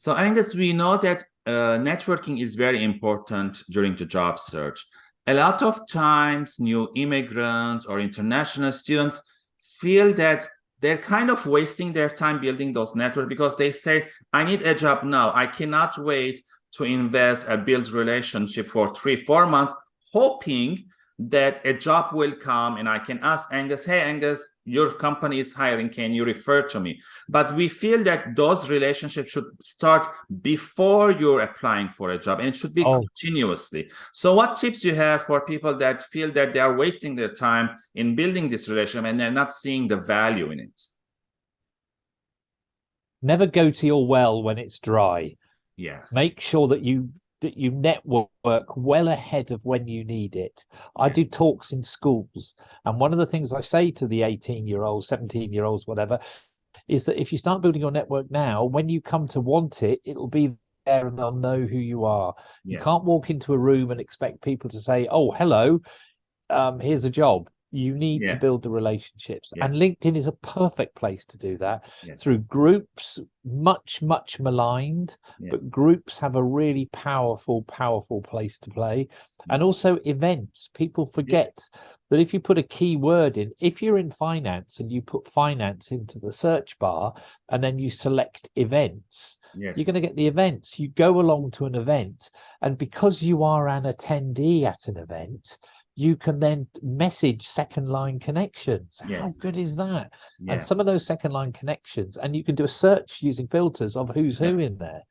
So Angus, we know that uh, networking is very important during the job search. A lot of times new immigrants or international students feel that they're kind of wasting their time building those networks because they say, I need a job now. I cannot wait to invest and build relationship for three, four months, hoping that a job will come and I can ask Angus, hey, Angus, your company is hiring, can you refer to me? But we feel that those relationships should start before you're applying for a job and it should be oh. continuously. So what tips you have for people that feel that they are wasting their time in building this relationship and they're not seeing the value in it? Never go to your well when it's dry. Yes. Make sure that you that you network well ahead of when you need it. I do talks in schools, and one of the things I say to the 18 year olds, 17 year olds, whatever, is that if you start building your network now, when you come to want it, it'll be there and they'll know who you are. Yeah. You can't walk into a room and expect people to say, "Oh, hello, um, here's a job." You need yeah. to build the relationships yes. and linkedin is a perfect place to do that yes. through groups much much maligned yeah. but groups have a really powerful powerful place to play mm. and also events people forget yeah. that if you put a key word in if you're in finance and you put finance into the search bar and then you select events yes. you're going to get the events you go along to an event and because you are an attendee at an event you can then message second line connections. Yes. How good is that? Yeah. And some of those second line connections, and you can do a search using filters of who's yes. who in there.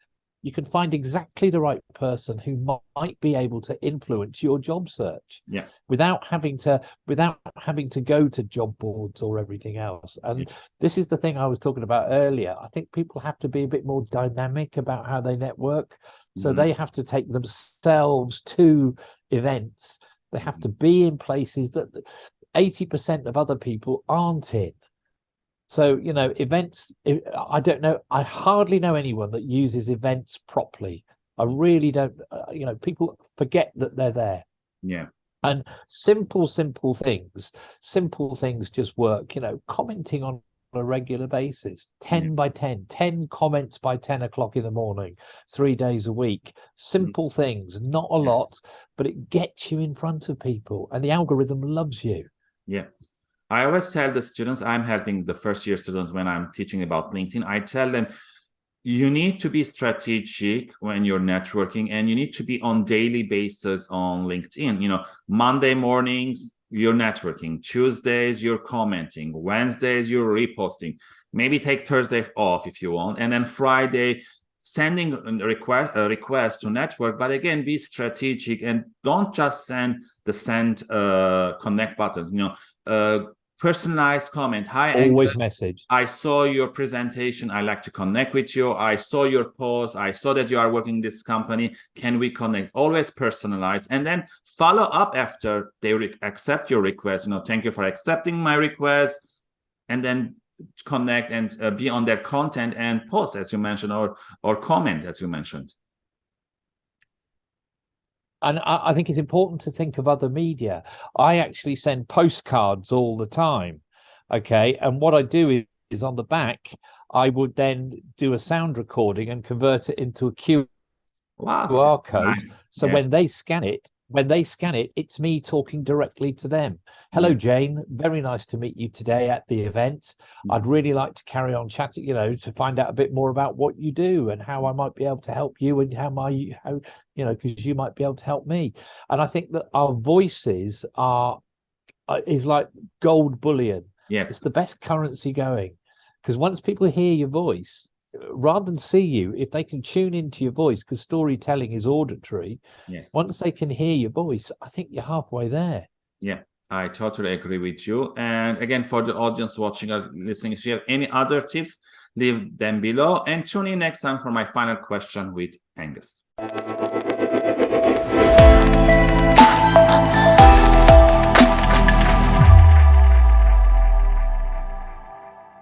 You can find exactly the right person who might be able to influence your job search. Yeah. Without having to without having to go to job boards or everything else. And yeah. this is the thing I was talking about earlier. I think people have to be a bit more dynamic about how they network. So mm -hmm. they have to take themselves to events they have to be in places that 80% of other people aren't in. So, you know, events, I don't know, I hardly know anyone that uses events properly. I really don't, uh, you know, people forget that they're there. Yeah. And simple, simple things, simple things just work, you know, commenting on a regular basis. 10 yeah. by 10 10 comments by 10 o'clock in the morning three days a week. Simple mm. things. Not a lot but it gets you in front of people and the algorithm loves you. Yeah. I always tell the students i'm helping the first year students when i'm teaching about linkedin. I tell them you need to be strategic when you're networking and you need to be on daily basis on linkedin. You know monday mornings you're networking tuesdays you're commenting wednesdays you're reposting. Maybe take thursday off if you want and then friday sending a request a request to network but again be strategic and don't just send the send uh connect button you know uh personalized comment. Hi always Angus. message. I saw your presentation. I like to connect with you. I saw your post. I saw that you are working this company. Can we connect? Always personalized. And then follow up after they accept your request. You know thank you for accepting my request. And then connect and uh, be on their content and post as you mentioned or or comment as you mentioned and I, I, think it's important to think of other media. I actually send postcards all the time. Okay. And what I do is, is on the back, I would then do a sound recording and convert it into a QR wow, code. Nice. So yeah. when they scan it, when they scan it, it's me talking directly to them. Hello, Jane. Very nice to meet you today at the event. Mm. I'd really like to carry on chatting, you know, to find out a bit more about what you do and how I might be able to help you and how my, how, you know, because you might be able to help me. And I think that our voices are, uh, is like gold bullion. Yes. It's the best currency going because once people hear your voice, rather than see you, if they can tune into your voice, because storytelling is auditory, yes. once they can hear your voice, I think you're halfway there. Yeah, I totally agree with you. And again, for the audience watching or listening, if you have any other tips, leave them below and tune in next time for my final question with Angus.